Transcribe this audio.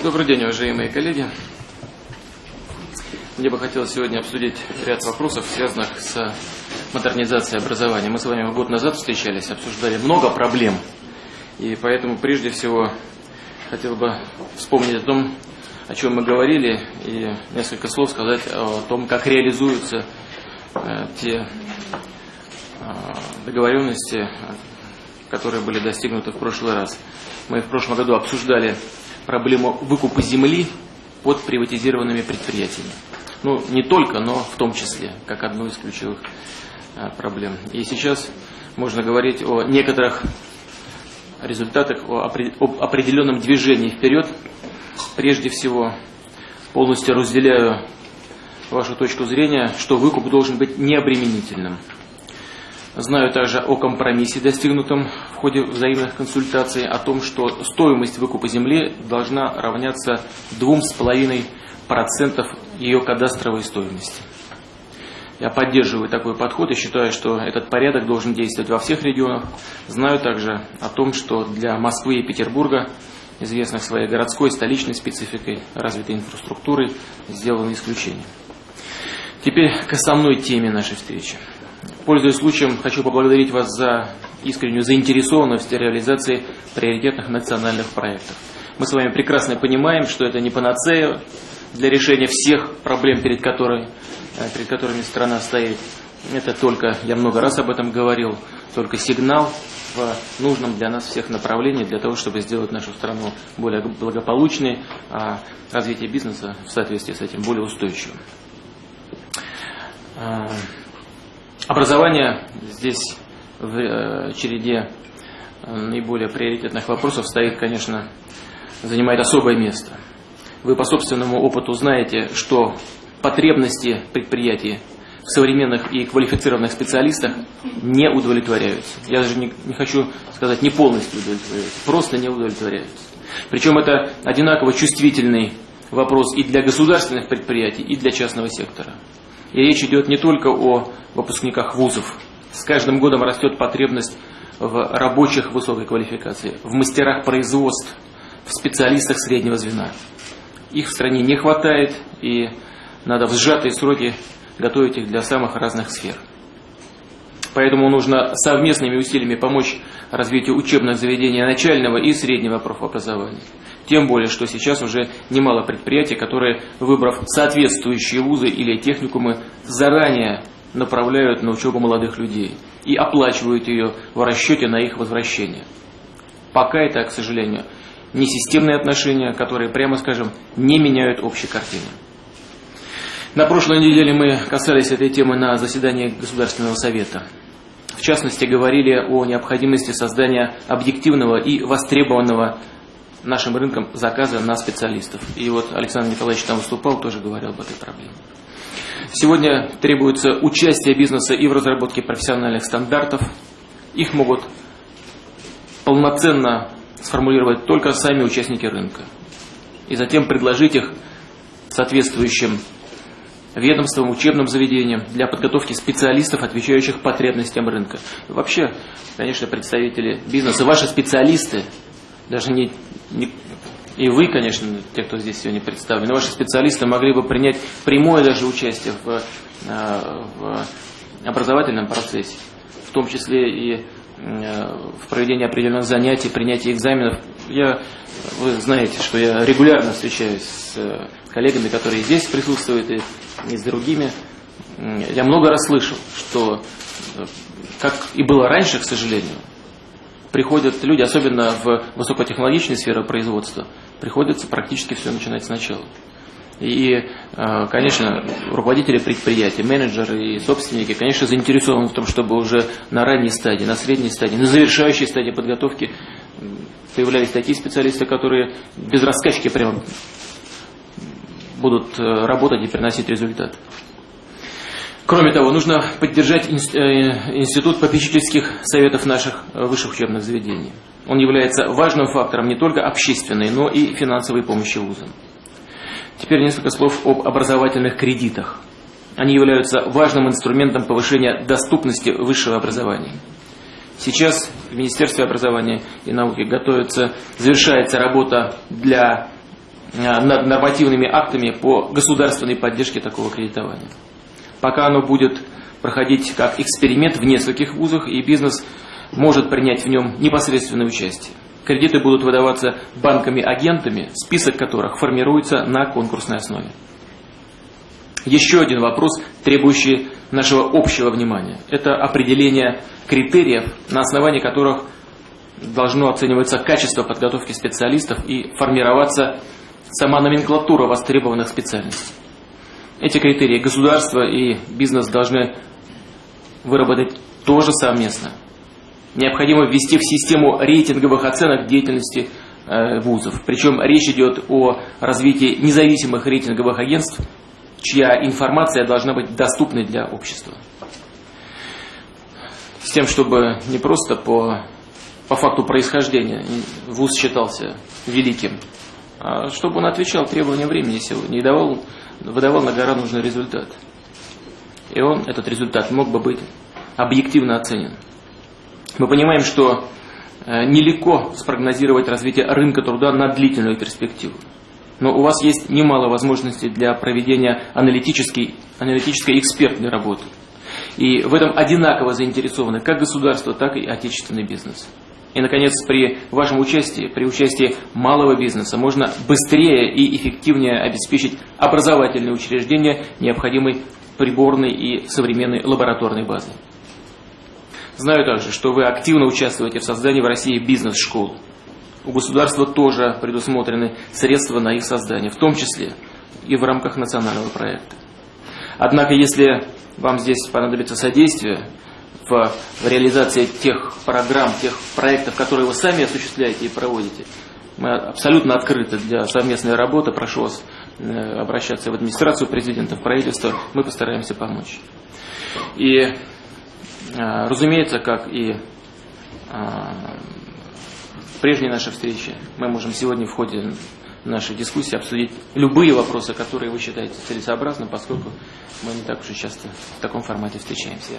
Добрый день, уважаемые коллеги. Мне бы хотелось сегодня обсудить ряд вопросов, связанных с модернизацией образования. Мы с вами год назад встречались, обсуждали много проблем. И поэтому прежде всего хотел бы вспомнить о том, о чем мы говорили, и несколько слов сказать о том, как реализуются э, те э, договоренности, которые были достигнуты в прошлый раз. Мы в прошлом году обсуждали проблему выкупа земли под приватизированными предприятиями. Ну, не только, но в том числе, как одну из ключевых а, проблем. И сейчас можно говорить о некоторых результатах, о определенном движении вперед. Прежде всего, полностью разделяю вашу точку зрения, что выкуп должен быть необременительным. Знаю также о компромиссе, достигнутом в ходе взаимных консультаций, о том, что стоимость выкупа земли должна равняться 2,5% ее кадастровой стоимости. Я поддерживаю такой подход и считаю, что этот порядок должен действовать во всех регионах. Знаю также о том, что для Москвы и Петербурга, известных своей городской, столичной спецификой, развитой инфраструктурой, сделаны исключения. Теперь к основной теме нашей встречи. Пользуясь случаем, хочу поблагодарить вас за искреннюю заинтересованность в реализации приоритетных национальных проектов. Мы с вами прекрасно понимаем, что это не панацея для решения всех проблем, перед, которой, э, перед которыми страна стоит. Это только, я много раз об этом говорил, только сигнал в нужном для нас всех направлении, для того, чтобы сделать нашу страну более благополучной, а развитие бизнеса в соответствии с этим более устойчивым. Образование здесь в э, череде э, наиболее приоритетных вопросов стоит, конечно, занимает особое место. Вы по собственному опыту знаете, что потребности предприятий в современных и квалифицированных специалистах не удовлетворяются. Я даже не, не хочу сказать не полностью удовлетворяются, просто не удовлетворяются. Причем это одинаково чувствительный вопрос и для государственных предприятий, и для частного сектора. И речь идет не только о выпускниках вузов. С каждым годом растет потребность в рабочих высокой квалификации, в мастерах производств, в специалистах среднего звена. Их в стране не хватает, и надо в сжатые сроки готовить их для самых разных сфер. Поэтому нужно совместными усилиями помочь развитию учебных заведений начального и среднего профобразования. Тем более, что сейчас уже немало предприятий, которые, выбрав соответствующие вузы или техникумы, заранее направляют на учебу молодых людей и оплачивают ее в расчете на их возвращение. Пока это, к сожалению, не системные отношения, которые, прямо скажем, не меняют общей картины. На прошлой неделе мы касались этой темы на заседании Государственного совета. В частности, говорили о необходимости создания объективного и востребованного нашим рынком заказа на специалистов. И вот Александр Николаевич там выступал, тоже говорил об этой проблеме. Сегодня требуется участие бизнеса и в разработке профессиональных стандартов. Их могут полноценно сформулировать только сами участники рынка. И затем предложить их соответствующим ведомствам, учебным заведениям для подготовки специалистов, отвечающих потребностям рынка. Вообще, конечно, представители бизнеса, ваши специалисты, даже не, не и вы, конечно, те, кто здесь сегодня представлены, ваши специалисты могли бы принять прямое даже участие в, э, в образовательном процессе, в том числе и э, в проведении определенных занятий, принятии экзаменов. Я, вы знаете, что я регулярно встречаюсь с э, коллегами, которые здесь присутствуют, и, и с другими. Я много раз слышал, что, как и было раньше, к сожалению, приходят люди, особенно в высокотехнологичной сфере производства, приходится практически все начинать сначала. И, э, конечно, руководители предприятий, менеджеры и собственники, конечно, заинтересованы в том, чтобы уже на ранней стадии, на средней стадии, на завершающей стадии подготовки появлялись такие специалисты, которые без раскачки прямо будут э, работать и приносить результат. Кроме того, нужно поддержать э, институт попечительских советов наших высших учебных заведений. Он является важным фактором не только общественной, но и финансовой помощи вузам. Теперь несколько слов об образовательных кредитах. Они являются важным инструментом повышения доступности высшего образования. Сейчас в Министерстве образования и науки готовится, завершается работа для над нормативными актами по государственной поддержке такого кредитования. Пока оно будет проходить как эксперимент в нескольких вузах, и бизнес может принять в нем непосредственное участие. Кредиты будут выдаваться банками-агентами, список которых формируется на конкурсной основе. Еще один вопрос, требующий нашего общего внимания. Это определение критериев, на основании которых должно оцениваться качество подготовки специалистов и формироваться сама номенклатура востребованных специальностей. Эти критерии государство и бизнес должны выработать тоже совместно. Необходимо ввести в систему рейтинговых оценок деятельности э, вузов. Причем речь идет о развитии независимых рейтинговых агентств, чья информация должна быть доступной для общества. С тем, чтобы не просто по, по факту происхождения вуз считался великим, чтобы он отвечал требованиям времени сегодня и давал, выдавал на гора нужный результат. И он, этот результат, мог бы быть объективно оценен. Мы понимаем, что э, нелегко спрогнозировать развитие рынка труда на длительную перспективу. Но у вас есть немало возможностей для проведения аналитической, аналитической экспертной работы. И в этом одинаково заинтересованы как государство, так и отечественный бизнес. И, наконец, при вашем участии, при участии малого бизнеса, можно быстрее и эффективнее обеспечить образовательные учреждения необходимой приборной и современной лабораторной базой. Знаю также, что вы активно участвуете в создании в России бизнес-школ. У государства тоже предусмотрены средства на их создание, в том числе и в рамках национального проекта. Однако, если вам здесь понадобится содействие в, реализации тех программ, тех проектов, которые вы сами осуществляете и проводите, мы абсолютно открыты для совместной работы. Прошу вас э, обращаться в администрацию президента, в правительство. Мы постараемся помочь. И а, разумеется, как и а, в прежней нашей встрече, мы можем сегодня в ходе нашей дискуссии обсудить любые вопросы, которые вы считаете целесообразным, поскольку мы не так уж и часто в таком формате встречаемся.